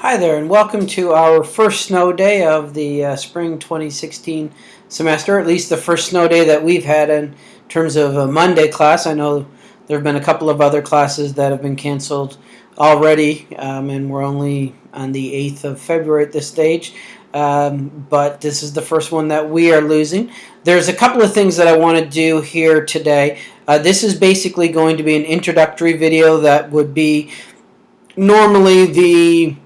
Hi there, and welcome to our first snow day of the uh, spring 2016 semester, at least the first snow day that we've had in terms of a Monday class. I know there have been a couple of other classes that have been canceled already, um, and we're only on the 8th of February at this stage. Um, but this is the first one that we are losing. There's a couple of things that I want to do here today. Uh, this is basically going to be an introductory video that would be normally the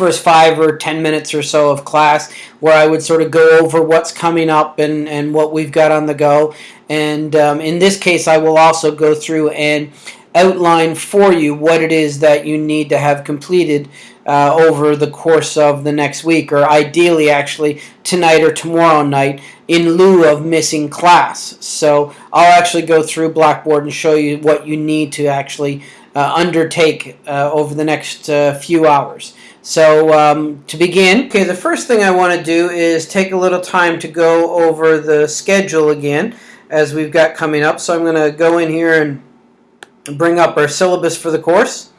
first five or ten minutes or so of class where I would sort of go over what's coming up and, and what we've got on the go. And um, in this case, I will also go through and outline for you what it is that you need to have completed uh, over the course of the next week, or ideally, actually, tonight or tomorrow night, in lieu of missing class. So I'll actually go through Blackboard and show you what you need to actually undertake uh, over the next uh, few hours. So um, to begin, okay, the first thing I want to do is take a little time to go over the schedule again as we've got coming up. So I'm going to go in here and bring up our syllabus for the course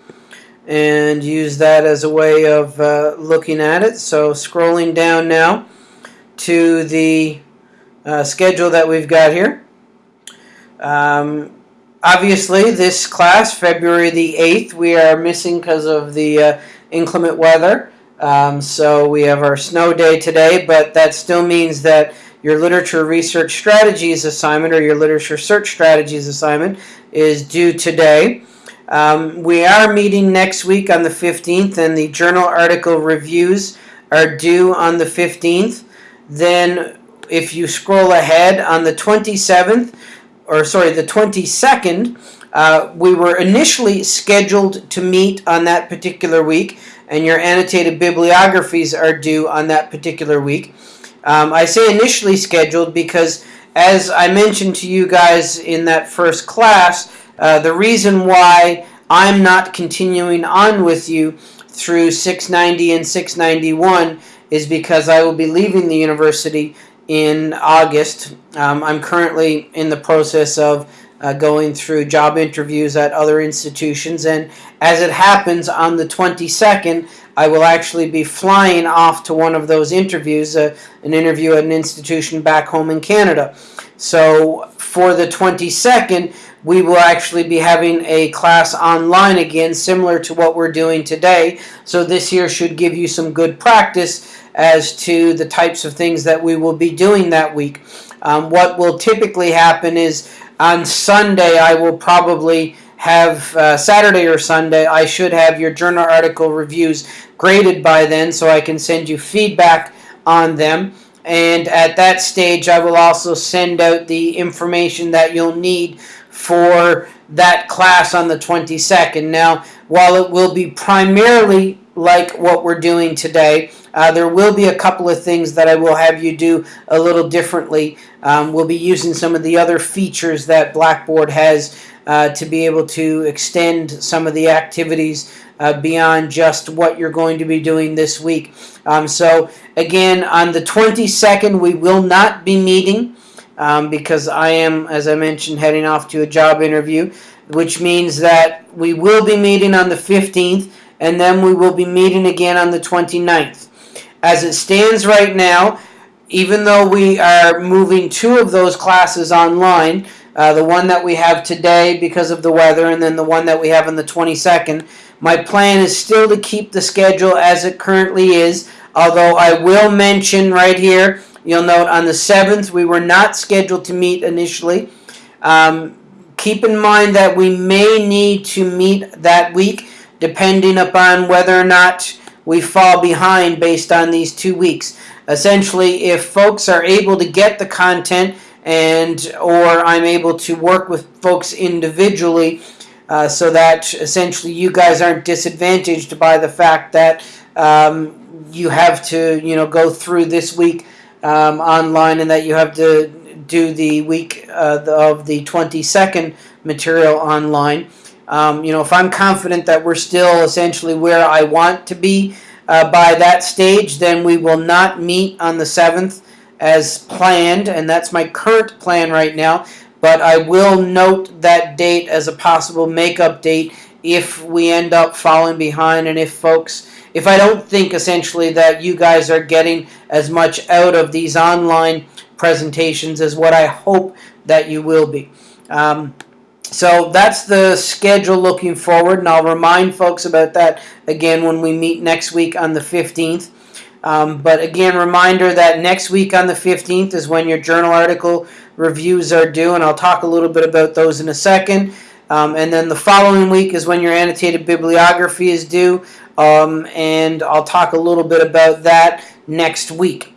and use that as a way of uh, looking at it. So scrolling down now to the uh, schedule that we've got here. Um, obviously, this class, February the 8th, we are missing because of the uh, inclement weather. Um, so we have our snow day today, but that still means that your literature research strategies assignment or your literature search strategies assignment is due today. Um, we are meeting next week on the 15th, and the journal article reviews are due on the 15th. Then, if you scroll ahead on the 27th, or sorry, the 22nd, uh, we were initially scheduled to meet on that particular week, and your annotated bibliographies are due on that particular week. Um, I say initially scheduled because, as I mentioned to you guys in that first class, uh, the reason why I'm not continuing on with you through 690 and 691 is because I will be leaving the university in August. Um, I'm currently in the process of uh, going through job interviews at other institutions. And as it happens, on the 22nd, I will actually be flying off to one of those interviews, uh, an interview at an institution back home in Canada. So for the 22nd, we will actually be having a class online again, similar to what we're doing today. So this here should give you some good practice as to the types of things that we will be doing that week. Um, what will typically happen is on Sunday, I will probably have uh, Saturday or Sunday, I should have your journal article reviews graded by then so I can send you feedback on them. And at that stage, I will also send out the information that you'll need for that class on the 22nd. Now, while it will be primarily like what we're doing today, uh, there will be a couple of things that I will have you do a little differently. Um, we'll be using some of the other features that Blackboard has uh, to be able to extend some of the activities uh, beyond just what you're going to be doing this week. Um, so again, on the 22nd, we will not be meeting um, because I am, as I mentioned, heading off to a job interview, which means that we will be meeting on the 15th and then we will be meeting again on the 29th. As it stands right now, even though we are moving two of those classes online, uh, the one that we have today because of the weather and then the one that we have on the 22nd, my plan is still to keep the schedule as it currently is, although I will mention right here, you'll note on the 7th we were not scheduled to meet initially. Um, keep in mind that we may need to meet that week depending upon whether or not we fall behind based on these two weeks. Essentially, if folks are able to get the content and or I'm able to work with folks individually uh, so that essentially you guys aren't disadvantaged by the fact that um, you have to you know go through this week um, online and that you have to do the week uh, of the 22nd material online. Um, you know, if I'm confident that we're still essentially where I want to be uh, by that stage, then we will not meet on the 7th as planned, and that's my current plan right now. But I will note that date as a possible makeup date if we end up falling behind and if folks if I don't think essentially that you guys are getting as much out of these online presentations is what I hope that you will be. Um, so that's the schedule looking forward, and I'll remind folks about that again when we meet next week on the 15th. Um, but again, reminder that next week on the 15th is when your journal article reviews are due, and I'll talk a little bit about those in a second. Um, and then the following week is when your annotated bibliography is due, um, and I'll talk a little bit about that next week.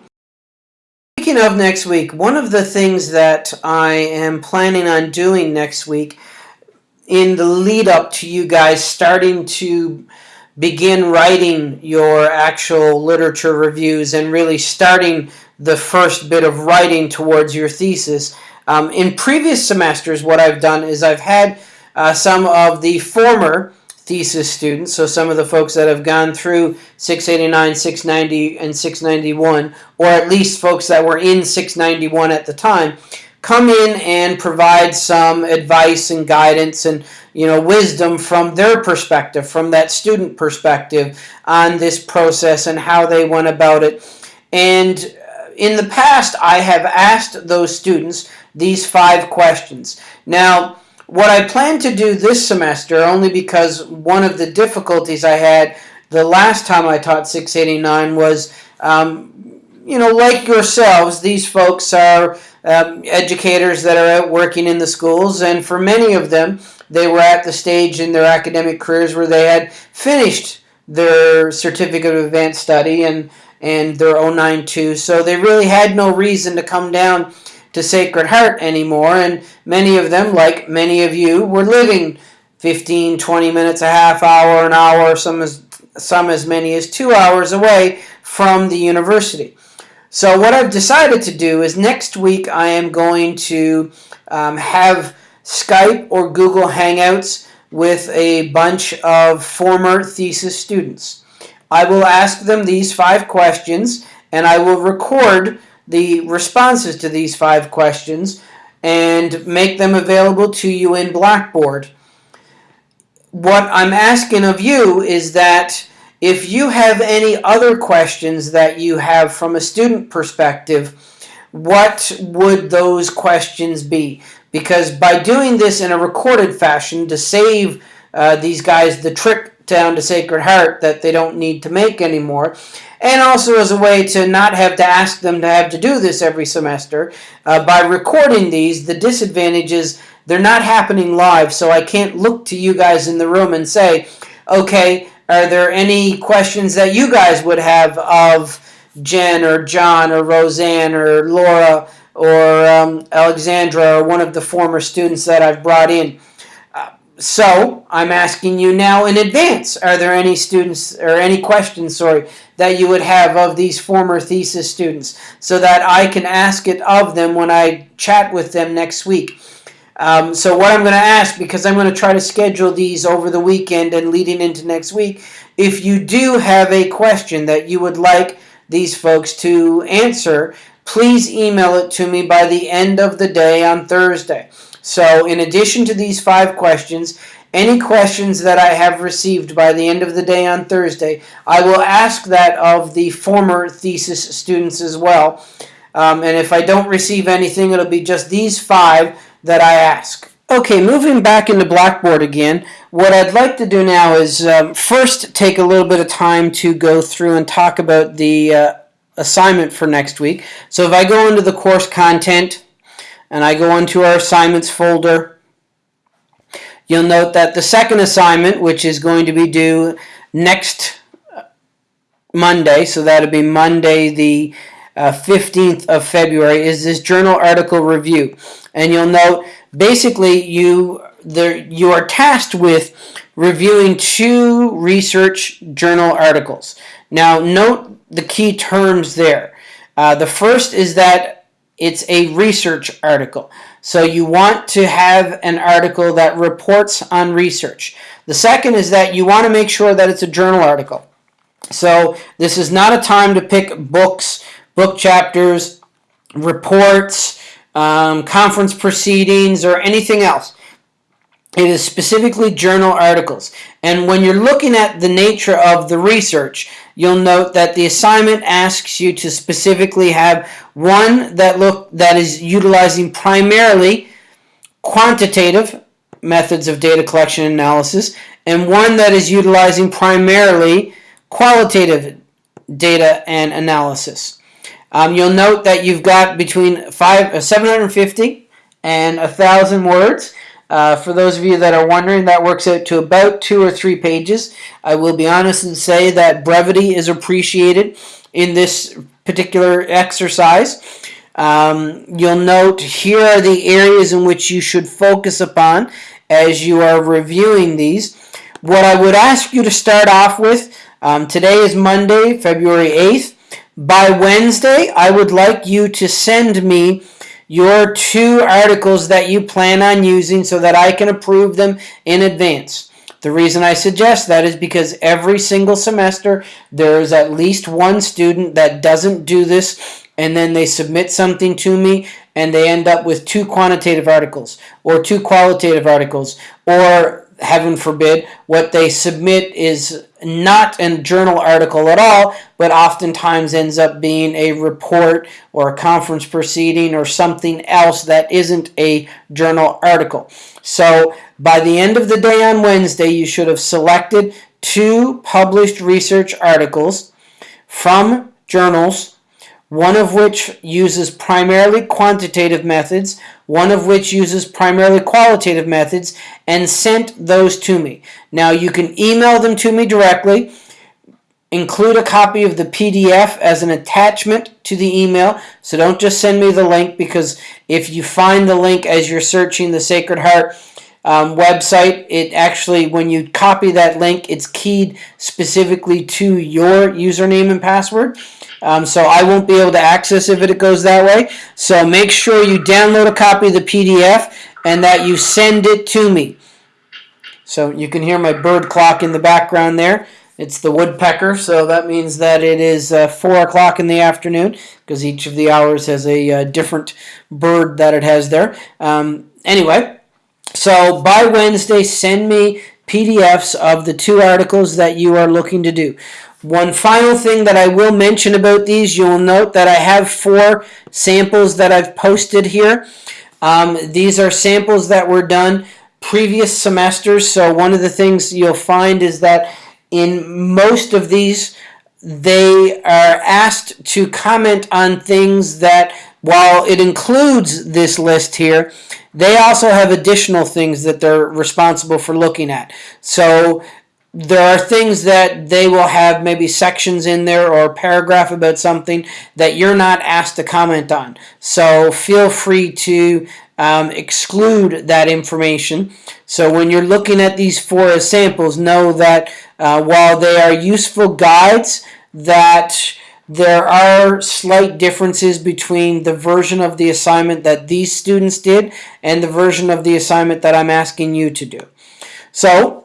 Speaking of next week, one of the things that I am planning on doing next week in the lead up to you guys starting to begin writing your actual literature reviews and really starting the first bit of writing towards your thesis. Um, in previous semesters, what I've done is I've had uh, some of the former thesis students, so some of the folks that have gone through 689, 690, and 691, or at least folks that were in 691 at the time, come in and provide some advice and guidance and you know wisdom from their perspective from that student perspective on this process and how they went about it. And uh, in the past I have asked those students these five questions. Now what I plan to do this semester only because one of the difficulties I had the last time I taught 689 was um, you know like yourselves these folks are um, educators that are out working in the schools, and for many of them, they were at the stage in their academic careers where they had finished their certificate of advanced study and and their 092, so they really had no reason to come down to Sacred Heart anymore, and many of them, like many of you, were living 15, 20 minutes, a half hour, an hour, some as, some as many as two hours away from the university. So what I've decided to do is next week I am going to um, have Skype or Google Hangouts with a bunch of former thesis students. I will ask them these five questions and I will record the responses to these five questions and make them available to you in Blackboard. What I'm asking of you is that if you have any other questions that you have from a student perspective, what would those questions be? Because by doing this in a recorded fashion to save uh, these guys the trip down to Sacred Heart that they don't need to make anymore, and also as a way to not have to ask them to have to do this every semester, uh, by recording these, the disadvantage is they're not happening live, so I can't look to you guys in the room and say, okay, are there any questions that you guys would have of Jen or John or Roseanne or Laura or um, Alexandra or one of the former students that I've brought in? So I'm asking you now in advance, are there any students or any questions, sorry, that you would have of these former thesis students so that I can ask it of them when I chat with them next week? Um, so what I'm going to ask, because I'm going to try to schedule these over the weekend and leading into next week, if you do have a question that you would like these folks to answer, please email it to me by the end of the day on Thursday. So in addition to these five questions, any questions that I have received by the end of the day on Thursday, I will ask that of the former thesis students as well. Um, and if I don't receive anything, it'll be just these five that I ask. Okay, moving back into Blackboard again, what I'd like to do now is um, first take a little bit of time to go through and talk about the uh, assignment for next week. So if I go into the course content and I go into our assignments folder, you'll note that the second assignment, which is going to be due next Monday, so that'll be Monday the uh, 15th of February, is this journal article review. And you'll note basically you there you are tasked with reviewing two research journal articles. Now note the key terms there. Uh, the first is that it's a research article. So you want to have an article that reports on research. The second is that you want to make sure that it's a journal article. So this is not a time to pick books, book chapters, reports, um, conference proceedings, or anything else. It is specifically journal articles. And when you're looking at the nature of the research, you'll note that the assignment asks you to specifically have one that look that is utilizing primarily quantitative methods of data collection and analysis and one that is utilizing primarily qualitative data and analysis. Um, you'll note that you've got between five, uh, 750 and 1,000 words. Uh, for those of you that are wondering, that works out to about two or three pages. I will be honest and say that brevity is appreciated in this particular exercise. Um, you'll note here are the areas in which you should focus upon as you are reviewing these. What I would ask you to start off with, um, today is Monday, February 8th. By Wednesday, I would like you to send me your two articles that you plan on using so that I can approve them in advance. The reason I suggest that is because every single semester there is at least one student that doesn't do this and then they submit something to me and they end up with two quantitative articles or two qualitative articles or heaven forbid, what they submit is not a journal article at all, but oftentimes ends up being a report or a conference proceeding or something else that isn't a journal article. So by the end of the day on Wednesday, you should have selected two published research articles from journals one of which uses primarily quantitative methods, one of which uses primarily qualitative methods, and sent those to me. Now you can email them to me directly, include a copy of the PDF as an attachment to the email, so don't just send me the link because if you find the link as you're searching the Sacred Heart um, website, it actually, when you copy that link, it's keyed specifically to your username and password. Um, so I won't be able to access if it goes that way. So make sure you download a copy of the PDF and that you send it to me. So you can hear my bird clock in the background there. It's the woodpecker, so that means that it is uh, 4 o'clock in the afternoon because each of the hours has a uh, different bird that it has there. Um, anyway, so by Wednesday, send me PDFs of the two articles that you are looking to do. One final thing that I will mention about these, you'll note that I have four samples that I've posted here. Um, these are samples that were done previous semesters. So one of the things you'll find is that in most of these, they are asked to comment on things that, while it includes this list here, they also have additional things that they're responsible for looking at. So there are things that they will have maybe sections in there or a paragraph about something that you're not asked to comment on. So feel free to um, exclude that information. So when you're looking at these four samples, know that uh, while they are useful guides, that there are slight differences between the version of the assignment that these students did and the version of the assignment that I'm asking you to do. So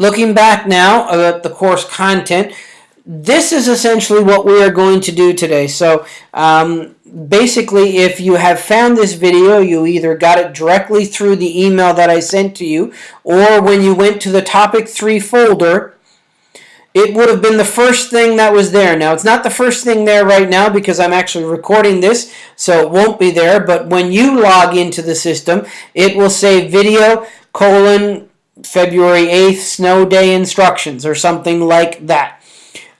Looking back now at the course content, this is essentially what we are going to do today. So um, basically, if you have found this video, you either got it directly through the email that I sent to you, or when you went to the topic 3 folder, it would have been the first thing that was there. Now, it's not the first thing there right now because I'm actually recording this, so it won't be there. But when you log into the system, it will say video colon February 8th snow day instructions or something like that.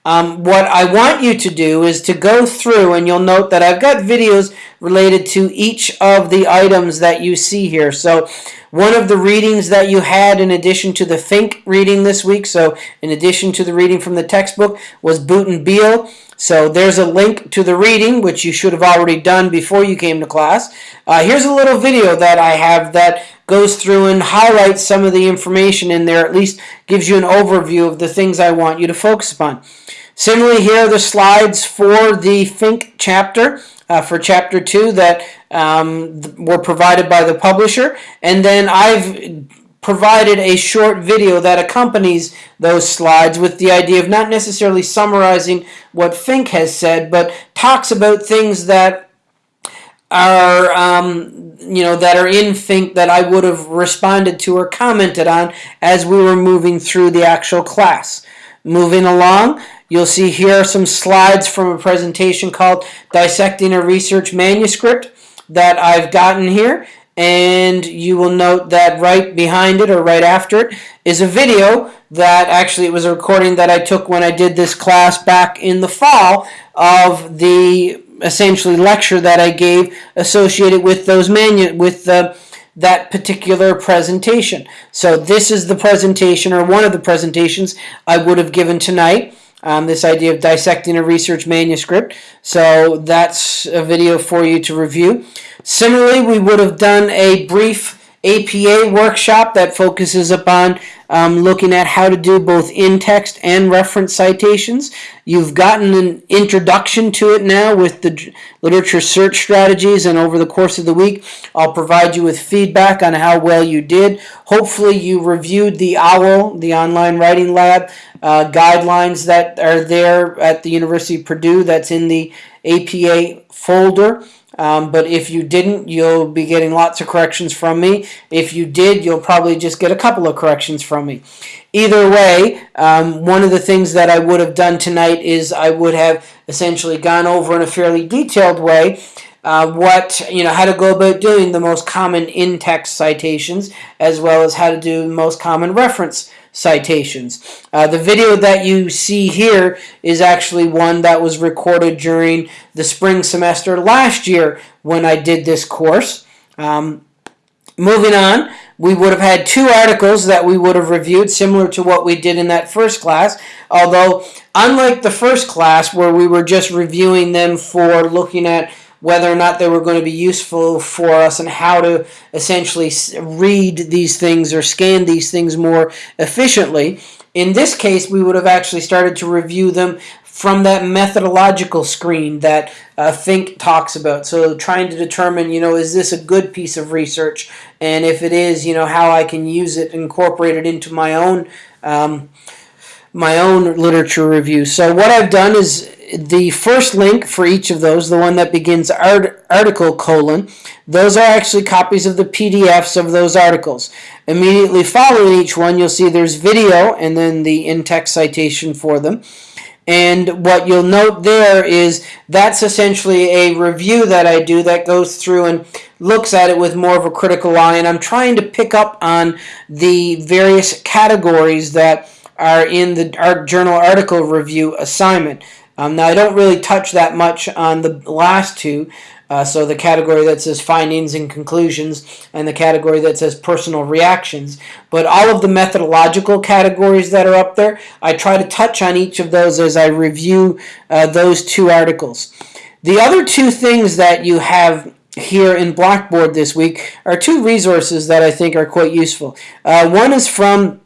Um, what I want you to do is to go through and you'll note that I've got videos related to each of the items that you see here. So one of the readings that you had in addition to the Fink reading this week, so in addition to the reading from the textbook, was Boote and Beile. So there's a link to the reading, which you should have already done before you came to class. Uh, here's a little video that I have that goes through and highlights some of the information in there, at least gives you an overview of the things I want you to focus upon. Similarly, here are the slides for the Fink chapter, uh, for chapter 2 that um, were provided by the publisher. And then I've provided a short video that accompanies those slides with the idea of not necessarily summarizing what Fink has said, but talks about things that are um, you know that are in Fink that I would have responded to or commented on as we were moving through the actual class. Moving along, you'll see here some slides from a presentation called Dissecting a Research Manuscript that I've gotten here and you will note that right behind it or right after it is a video that actually it was a recording that I took when I did this class back in the fall of the essentially lecture that I gave associated with those manu with the that particular presentation. So this is the presentation or one of the presentations I would have given tonight. Um, this idea of dissecting a research manuscript. So that's a video for you to review. Similarly, we would have done a brief APA workshop that focuses upon um, looking at how to do both in-text and reference citations. You've gotten an introduction to it now with the literature search strategies and over the course of the week I'll provide you with feedback on how well you did. Hopefully you reviewed the OWL, the online writing lab, uh, guidelines that are there at the University of Purdue that's in the APA folder. Um, but if you didn't, you'll be getting lots of corrections from me. If you did, you'll probably just get a couple of corrections from me. Either way, um, one of the things that I would have done tonight is I would have essentially gone over in a fairly detailed way uh, what you know how to go about doing the most common in-text citations as well as how to do most common reference citations. Uh, the video that you see here is actually one that was recorded during the spring semester last year when I did this course. Um, moving on, we would have had two articles that we would have reviewed similar to what we did in that first class, although unlike the first class where we were just reviewing them for looking at whether or not they were going to be useful for us and how to essentially read these things or scan these things more efficiently. In this case, we would have actually started to review them from that methodological screen that uh, Fink talks about. So trying to determine, you know, is this a good piece of research? And if it is, you know, how I can use it, incorporate it into my own um, my own literature review. So what I've done is the first link for each of those, the one that begins art, article colon, those are actually copies of the PDFs of those articles. Immediately following each one, you'll see there's video and then the in-text citation for them. And what you'll note there is that's essentially a review that I do that goes through and looks at it with more of a critical eye. And I'm trying to pick up on the various categories that are in the art journal article review assignment. Um, now, I don't really touch that much on the last two, uh, so the category that says findings and conclusions and the category that says personal reactions. But all of the methodological categories that are up there, I try to touch on each of those as I review uh, those two articles. The other two things that you have here in Blackboard this week are two resources that I think are quite useful. Uh, one is from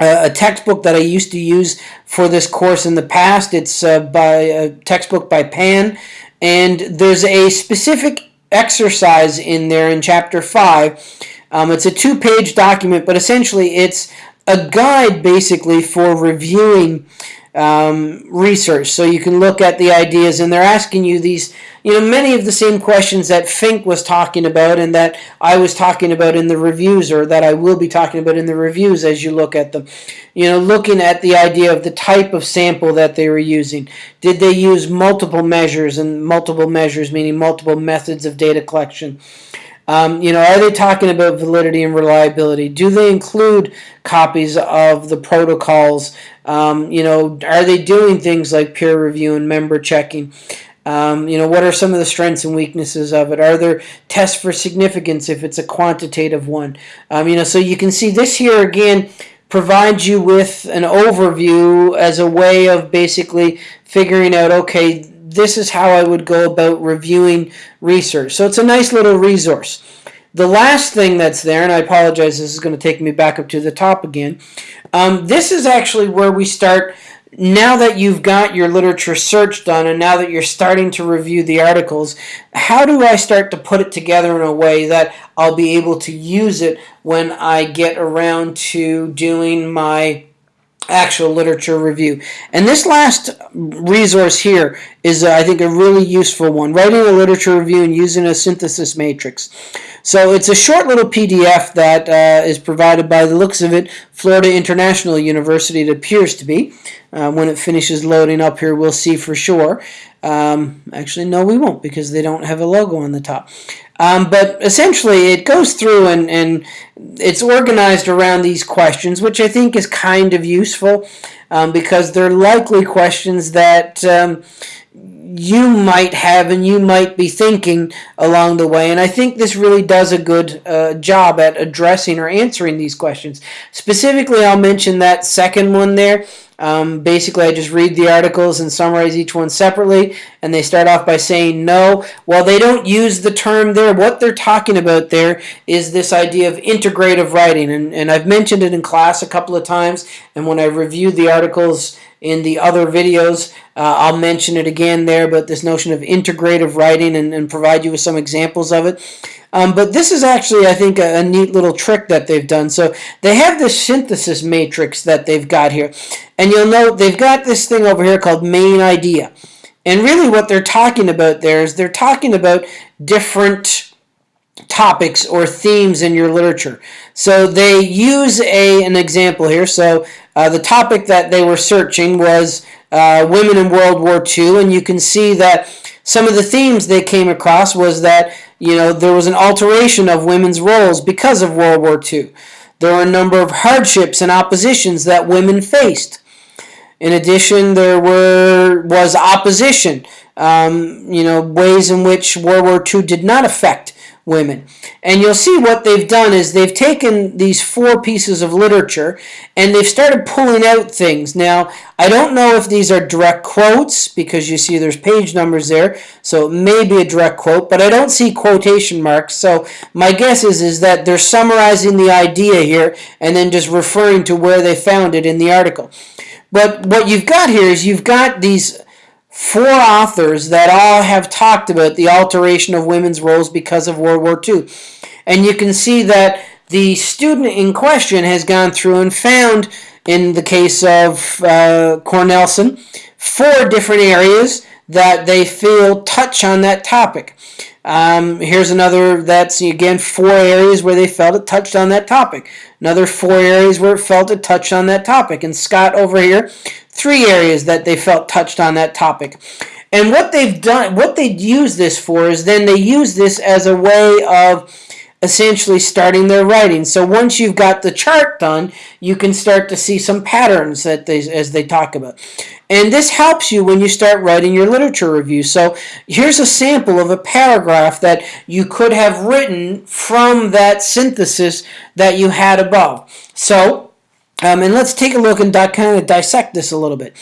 a textbook that I used to use for this course in the past. It's uh, by a textbook by Pan, and there's a specific exercise in there in chapter 5. Um, it's a two-page document, but essentially it's a guide basically for reviewing um, research. So you can look at the ideas, and they're asking you these, you know, many of the same questions that Fink was talking about and that I was talking about in the reviews, or that I will be talking about in the reviews as you look at them. You know, looking at the idea of the type of sample that they were using. Did they use multiple measures, and multiple measures meaning multiple methods of data collection? Um, you know, are they talking about validity and reliability? Do they include copies of the protocols? Um, you know, are they doing things like peer review and member checking? Um, you know, what are some of the strengths and weaknesses of it? Are there tests for significance if it's a quantitative one? Um, you know, so you can see this here again provides you with an overview as a way of basically figuring out, okay, this is how I would go about reviewing research. So it's a nice little resource. The last thing that's there, and I apologize, this is going to take me back up to the top again. Um, this is actually where we start, now that you've got your literature search done and now that you're starting to review the articles, how do I start to put it together in a way that I'll be able to use it when I get around to doing my actual literature review. And this last resource here is, uh, I think, a really useful one. Writing a literature review and using a synthesis matrix. So it's a short little PDF that uh, is provided by the looks of it, Florida International University, it appears to be. Uh, when it finishes loading up here, we'll see for sure. Um, actually, no, we won't because they don't have a logo on the top. Um, but essentially, it goes through and, and it's organized around these questions, which I think is kind of useful um, because they're likely questions that um, you might have and you might be thinking along the way. And I think this really does a good uh, job at addressing or answering these questions. Specifically, I'll mention that second one there. Um, basically, I just read the articles and summarize each one separately, and they start off by saying no. Well, they don't use the term there. What they're talking about there is this idea of integrative writing, and, and I've mentioned it in class a couple of times, and when I reviewed the articles in the other videos, uh, I'll mention it again there, but this notion of integrative writing and, and provide you with some examples of it. Um, but this is actually, I think, a, a, neat little trick that they've done. So they have this synthesis matrix that they've got here. And you'll note they've got this thing over here called main idea. And really what they're talking about there is they're talking about different topics or themes in your literature. So they use a an example here. So uh, the topic that they were searching was uh, women in World War II, and you can see that some of the themes they came across was that you know there was an alteration of women's roles because of World War II. There were a number of hardships and oppositions that women faced. In addition, there were was opposition. Um, you know ways in which World War II did not affect women. And you'll see what they've done is they've taken these four pieces of literature and they've started pulling out things. Now, I don't know if these are direct quotes because you see there's page numbers there, so it may be a direct quote, but I don't see quotation marks. So my guess is, is that they're summarizing the idea here and then just referring to where they found it in the article. But what you've got here is you've got these four authors that all have talked about the alteration of women's roles because of World War II. And you can see that the student in question has gone through and found, in the case of uh, Cornelson, four different areas that they feel touch on that topic. Um, here's another that's again four areas where they felt it touched on that topic. Another four areas where it felt it touched on that topic. And Scott over here three areas that they felt touched on that topic. And what they've done, what they use this for is then they use this as a way of essentially starting their writing. So once you've got the chart done, you can start to see some patterns that they, as they talk about. And this helps you when you start writing your literature review. So here's a sample of a paragraph that you could have written from that synthesis that you had above. So um, and let's take a look and kind of dissect this a little bit.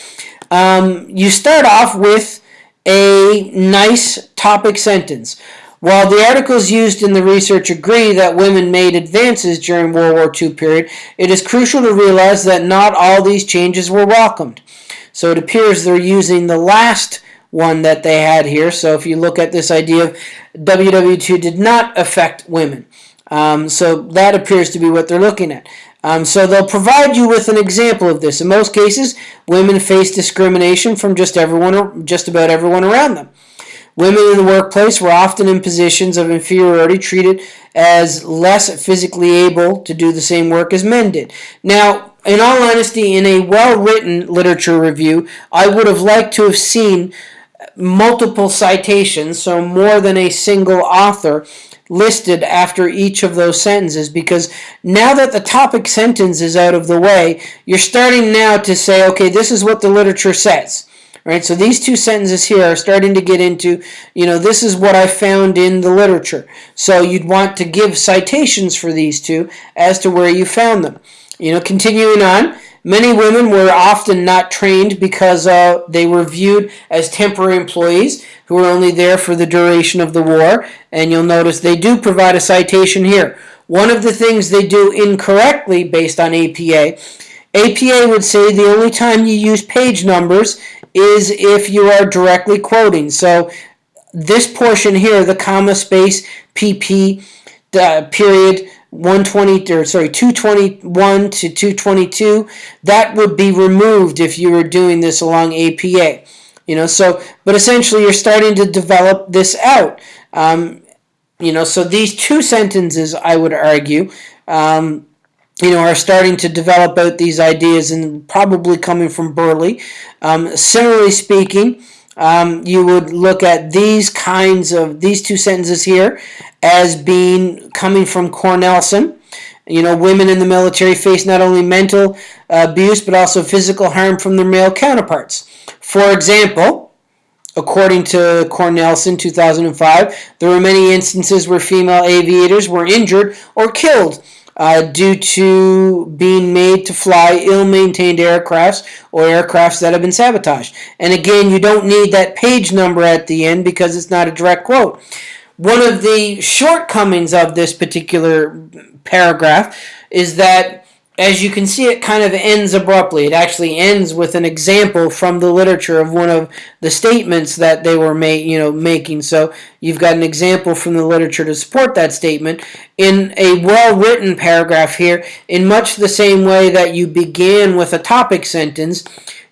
Um, you start off with a nice topic sentence. While the articles used in the research agree that women made advances during World War II period, it is crucial to realize that not all these changes were welcomed. So it appears they're using the last one that they had here. So if you look at this idea of WW2 did not affect women. Um, so that appears to be what they're looking at. Um, so they'll provide you with an example of this. In most cases, women face discrimination from just everyone, just about everyone around them. Women in the workplace were often in positions of inferiority, treated as less physically able to do the same work as men did. Now, in all honesty, in a well-written literature review, I would have liked to have seen multiple citations, so more than a single author, listed after each of those sentences because now that the topic sentence is out of the way, you're starting now to say, okay, this is what the literature says. Right, so these two sentences here are starting to get into, you know, this is what I found in the literature. So you'd want to give citations for these two as to where you found them. You know, continuing on, Many women were often not trained because uh, they were viewed as temporary employees who were only there for the duration of the war. And you'll notice they do provide a citation here. One of the things they do incorrectly based on APA, APA would say the only time you use page numbers is if you are directly quoting. So this portion here, the comma space PP uh, period 120 or sorry 221 to 222 that would be removed if you were doing this along APA you know so but essentially you're starting to develop this out um, you know so these two sentences I would argue um, you know, are starting to develop out these ideas and probably coming from Burleigh. Um, similarly speaking, um, you would look at these kinds of these two sentences here as being coming from Cornelsen. You know, women in the military face not only mental abuse but also physical harm from their male counterparts. For example, according to Cornelsen 2005, there were many instances where female aviators were injured or killed uh, due to being made to fly ill-maintained aircrafts or aircrafts that have been sabotaged. And again, you don't need that page number at the end because it's not a direct quote. One of the shortcomings of this particular paragraph is that as you can see, it kind of ends abruptly. It actually ends with an example from the literature of one of the statements that they were you know, making. So you've got an example from the literature to support that statement. In a well-written paragraph here, in much the same way that you began with a topic sentence,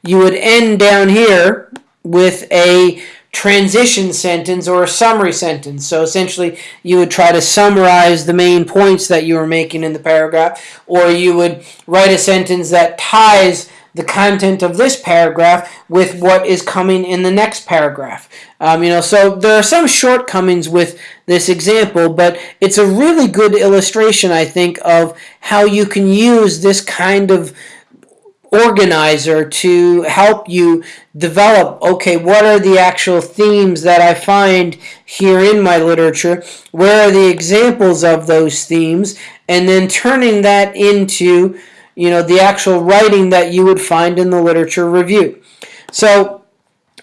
you would end down here with a transition sentence or a summary sentence. So essentially, you would try to summarize the main points that you were making in the paragraph, or you would write a sentence that ties the content of this paragraph with what is coming in the next paragraph. Um, you know, so there are some shortcomings with this example, but it's a really good illustration, I think, of how you can use this kind of organizer to help you develop okay what are the actual themes that I find here in my literature? Where are the examples of those themes? And then turning that into you know the actual writing that you would find in the literature review. So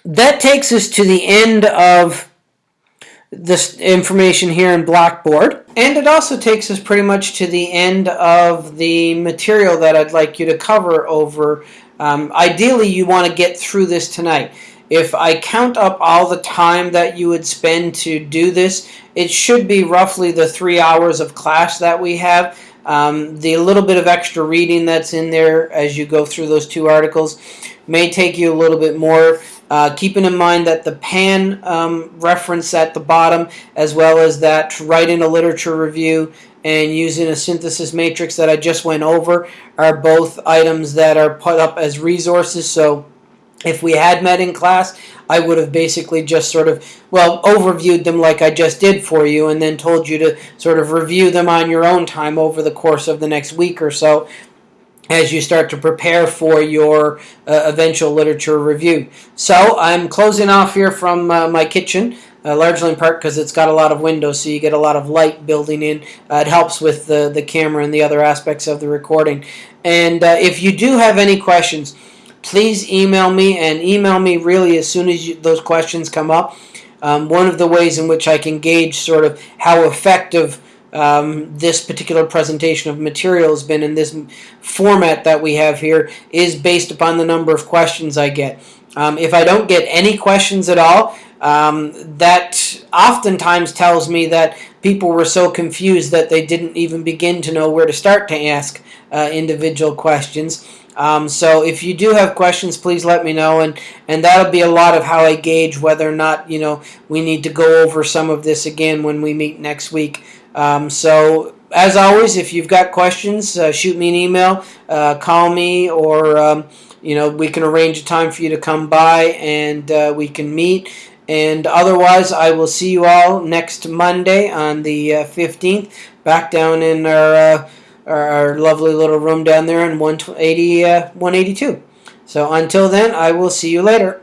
that takes us to the end of this information here in Blackboard. And it also takes us pretty much to the end of the material that I'd like you to cover over. Um, ideally, you want to get through this tonight. If I count up all the time that you would spend to do this, it should be roughly the three hours of class that we have. Um, the little bit of extra reading that's in there as you go through those two articles may take you a little bit more. Uh, keeping in mind that the PAN um, reference at the bottom, as well as that writing a literature review and using a synthesis matrix that I just went over, are both items that are put up as resources. So if we had met in class, I would have basically just sort of, well, overviewed them like I just did for you and then told you to sort of review them on your own time over the course of the next week or so as you start to prepare for your uh, eventual literature review. So I'm closing off here from uh, my kitchen, uh, largely in part because it's got a lot of windows, so you get a lot of light building in. Uh, it helps with the, the camera and the other aspects of the recording. And uh, if you do have any questions, please email me, and email me really as soon as you, those questions come up. Um, one of the ways in which I can gauge sort of how effective um, this particular presentation of material has been in this format that we have here is based upon the number of questions I get. Um, if I don't get any questions at all, um, that oftentimes tells me that people were so confused that they didn't even begin to know where to start to ask uh, individual questions. Um, so if you do have questions, please let me know, and and that'll be a lot of how I gauge whether or not you know we need to go over some of this again when we meet next week. Um, so as always, if you've got questions, uh, shoot me an email, uh, call me, or um, you know we can arrange a time for you to come by and uh, we can meet. And otherwise, I will see you all next Monday on the 15th, uh, back down in our, uh, our, our lovely little room down there in 180, uh, 182. So until then, I will see you later.